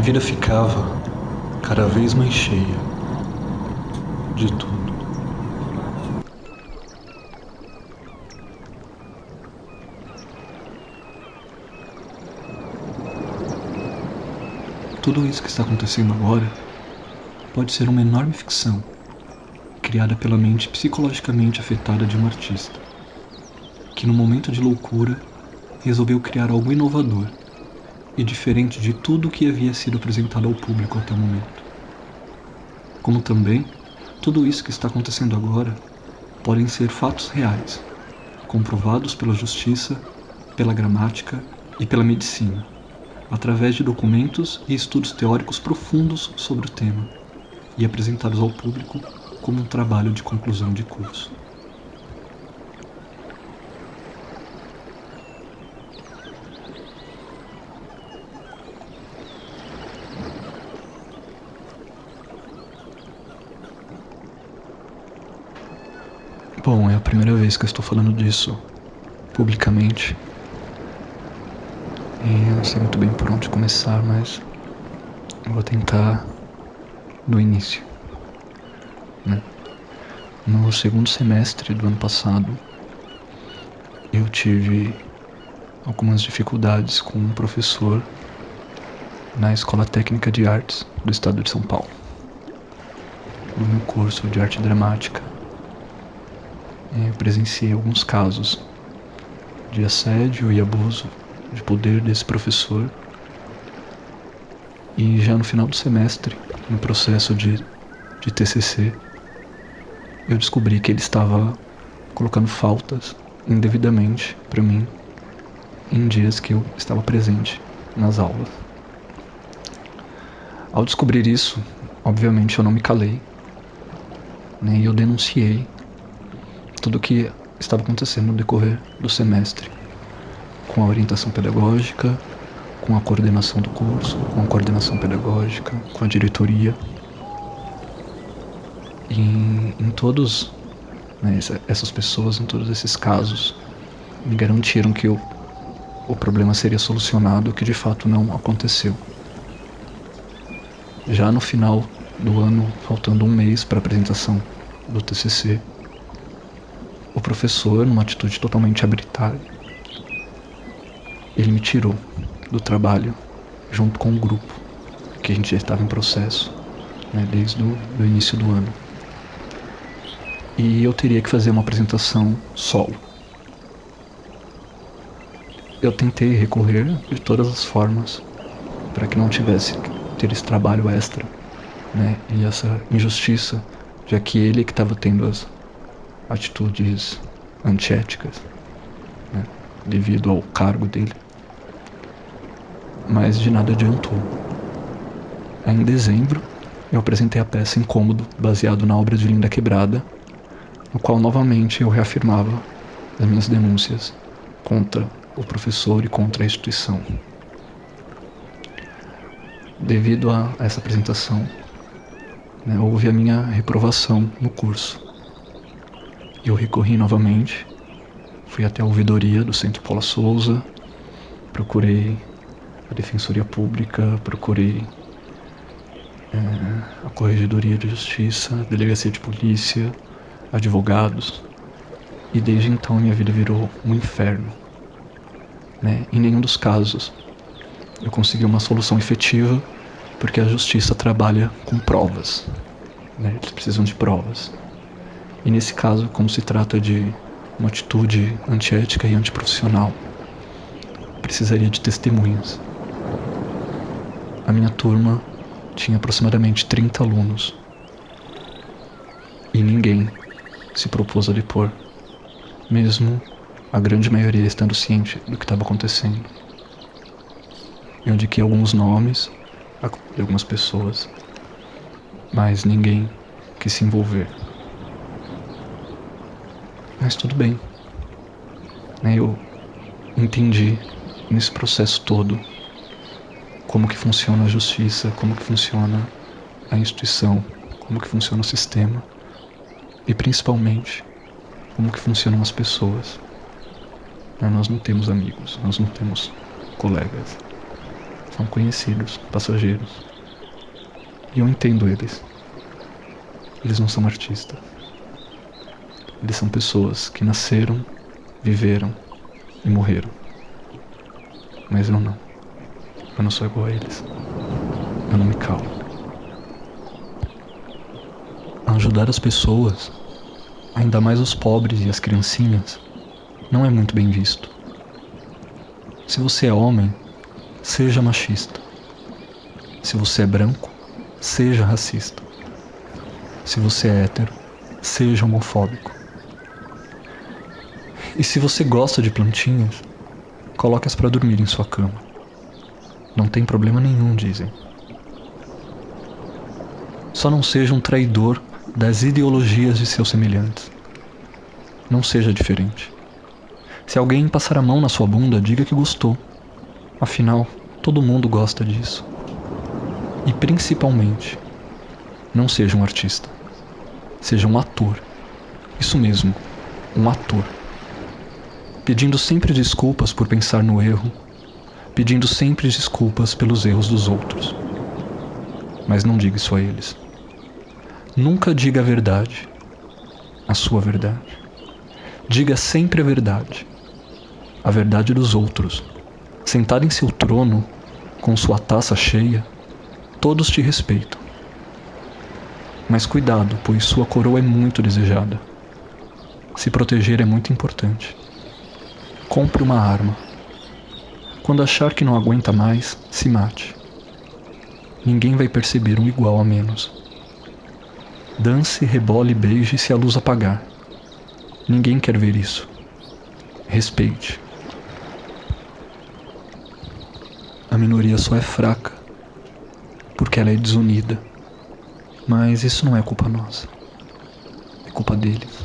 minha vida ficava cada vez mais cheia de tudo. Tudo isso que está acontecendo agora pode ser uma enorme ficção criada pela mente psicologicamente afetada de um artista, que no momento de loucura resolveu criar algo inovador e diferente de tudo o que havia sido apresentado ao público até o momento. Como também, tudo isso que está acontecendo agora podem ser fatos reais, comprovados pela justiça, pela gramática e pela medicina através de documentos e estudos teóricos profundos sobre o tema e apresentados ao público como um trabalho de conclusão de curso. Bom, é a primeira vez que eu estou falando disso publicamente e eu não sei muito bem por onde começar, mas eu vou tentar do início. Né? No segundo semestre do ano passado, eu tive algumas dificuldades com um professor na Escola Técnica de Artes do Estado de São Paulo, no meu curso de arte dramática. Eu presenciei alguns casos de assédio e abuso de poder desse professor. E já no final do semestre, no processo de, de TCC, eu descobri que ele estava colocando faltas indevidamente para mim em dias que eu estava presente nas aulas. Ao descobrir isso, obviamente eu não me calei, né, e eu denunciei tudo o que estava acontecendo no decorrer do semestre com a orientação pedagógica, com a coordenação do curso, com a coordenação pedagógica, com a diretoria. Em, em todos né, essas pessoas, em todos esses casos, me garantiram que o, o problema seria solucionado, que de fato não aconteceu. Já no final do ano, faltando um mês para a apresentação do TCC, o professor, numa atitude totalmente arbitrária, ele me tirou do trabalho junto com o grupo, que a gente já estava em processo, né, desde o início do ano. E eu teria que fazer uma apresentação solo. Eu tentei recorrer de todas as formas para que não tivesse que ter esse trabalho extra, né, e essa injustiça, já que ele que estava tendo as atitudes antiéticas, né, devido ao cargo dele mas de nada adiantou. Em dezembro, eu apresentei a peça Incômodo, baseado na obra de Linda Quebrada, no qual novamente eu reafirmava as minhas denúncias contra o professor e contra a instituição. Devido a essa apresentação, né, houve a minha reprovação no curso. Eu recorri novamente, fui até a ouvidoria do Centro Paula Souza, procurei a Defensoria Pública, procurei é, a Corregedoria de Justiça, Delegacia de Polícia, advogados. E desde então minha vida virou um inferno. Né? Em nenhum dos casos eu consegui uma solução efetiva, porque a justiça trabalha com provas. Né? Eles precisam de provas. E nesse caso, como se trata de uma atitude antiética e antiprofissional, precisaria de testemunhas. A minha turma tinha aproximadamente 30 alunos. E ninguém se propôs a depor, mesmo a grande maioria estando ciente do que estava acontecendo. Eu indiquei alguns nomes de algumas pessoas, mas ninguém quis se envolver. Mas tudo bem. Eu entendi nesse processo todo como que funciona a justiça, como que funciona a instituição, como que funciona o sistema e principalmente como que funcionam as pessoas. Nós não temos amigos, nós não temos colegas. São conhecidos, passageiros. E eu entendo eles. Eles não são artistas. Eles são pessoas que nasceram, viveram e morreram. Mas eu não. Eu não sou igual a eles. Eu não me calo. Ajudar as pessoas, ainda mais os pobres e as criancinhas, não é muito bem visto. Se você é homem, seja machista. Se você é branco, seja racista. Se você é hétero, seja homofóbico. E se você gosta de plantinhas, coloque-as para dormir em sua cama. Não tem problema nenhum, dizem. Só não seja um traidor das ideologias de seus semelhantes. Não seja diferente. Se alguém passar a mão na sua bunda, diga que gostou. Afinal, todo mundo gosta disso. E principalmente, não seja um artista. Seja um ator. Isso mesmo, um ator. Pedindo sempre desculpas por pensar no erro, pedindo sempre desculpas pelos erros dos outros. Mas não diga isso a eles. Nunca diga a verdade, a sua verdade. Diga sempre a verdade, a verdade dos outros. Sentado em seu trono, com sua taça cheia, todos te respeitam. Mas cuidado, pois sua coroa é muito desejada. Se proteger é muito importante. Compre uma arma. Quando achar que não aguenta mais, se mate. Ninguém vai perceber um igual a menos. Dance, rebole, beije se a luz apagar. Ninguém quer ver isso. Respeite. A minoria só é fraca porque ela é desunida. Mas isso não é culpa nossa. É culpa deles.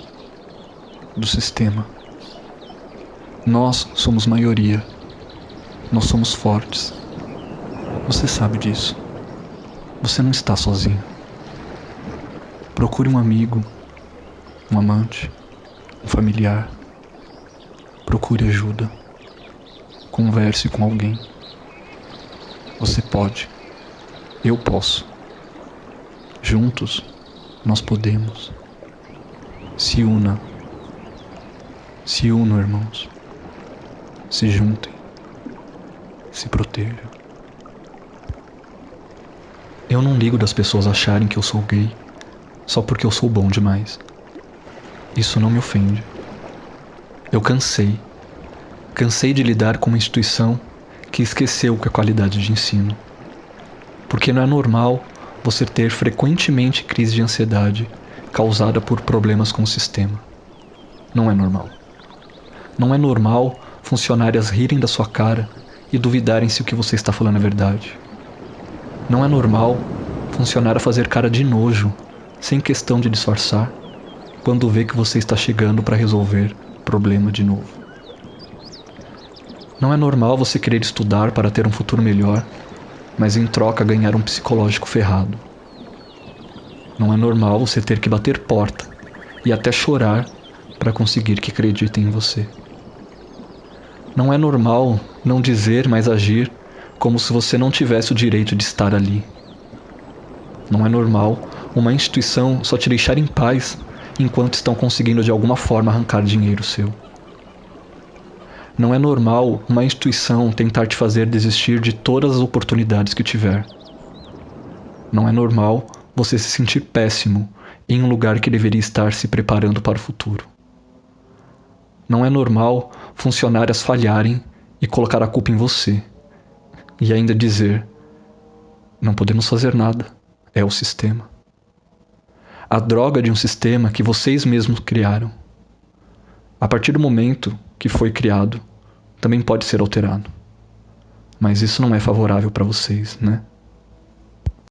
Do sistema. Nós somos maioria. Nós somos fortes. Você sabe disso. Você não está sozinho. Procure um amigo, um amante, um familiar. Procure ajuda. Converse com alguém. Você pode. Eu posso. Juntos nós podemos. Se una. Se unam, irmãos. Se juntem. Se protejam. Eu não ligo das pessoas acharem que eu sou gay só porque eu sou bom demais. Isso não me ofende. Eu cansei. Cansei de lidar com uma instituição que esqueceu que é qualidade de ensino. Porque não é normal você ter frequentemente crise de ansiedade causada por problemas com o sistema. Não é normal. Não é normal funcionárias rirem da sua cara e duvidarem se o que você está falando é verdade. Não é normal funcionária fazer cara de nojo, sem questão de disfarçar, quando vê que você está chegando para resolver problema de novo. Não é normal você querer estudar para ter um futuro melhor mas em troca ganhar um psicológico ferrado. Não é normal você ter que bater porta e até chorar para conseguir que acreditem em você. Não é normal não dizer, mas agir como se você não tivesse o direito de estar ali. Não é normal uma instituição só te deixar em paz enquanto estão conseguindo de alguma forma arrancar dinheiro seu. Não é normal uma instituição tentar te fazer desistir de todas as oportunidades que tiver. Não é normal você se sentir péssimo em um lugar que deveria estar se preparando para o futuro. Não é normal funcionárias falharem e colocar a culpa em você. E ainda dizer: não podemos fazer nada, é o sistema. A droga de um sistema que vocês mesmos criaram. A partir do momento que foi criado também pode ser alterado. Mas isso não é favorável para vocês, né?